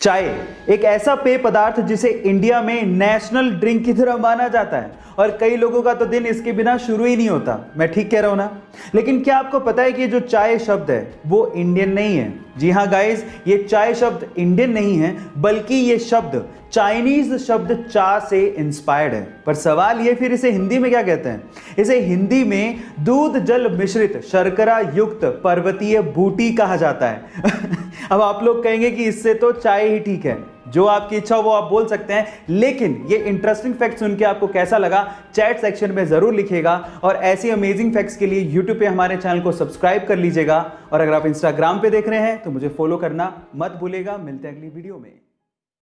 चाय, एक ऐसा पेय पदार्थ जिसे इंडिया में नेशनल ड्रिंक की तरह माना जाता है। और कई लोगों का तो दिन इसके बिना शुरू ही नहीं होता। मैं ठीक कह रहा हूँ ना? लेकिन क्या आपको पता है कि जो चाय शब्द है, वो इंडियन नहीं है? जी हाँ गाइस ये चाय शब्द इंडियन नहीं है, बल्कि ये शब्द चाइनीज़ शब्द चा से इंस्पायर्ड है। पर सवाल ये फिर इसे हिंदी में क्या कहते हैं? इसे हिंदी में दूध जल मिश्रित शर्करा युक्त पर्वतीय बूटी कहा जाता है। अब आप लोग कहेंगे कि इससे तो चाय ही ठीक है। जो आपकी इच्छा हो वो आप बोल सकते हैं। लेकिन ये इंटरेस्टिंग फैक्ट सुन के आपको कैसा लगा चैट सेक्शन में ज़रूर लिखेगा और ऐसी अमेजिंग फैक्ट्स के लिए यूट्यूब पे हमारे चैनल को सब्सक्राइब कर लीजिएगा। और अगर आप इंस्टाग्राम पे देख रहे हैं तो मुझे फॉलो करना मत भूलेगा मिलते हैं अगली वीडियो में।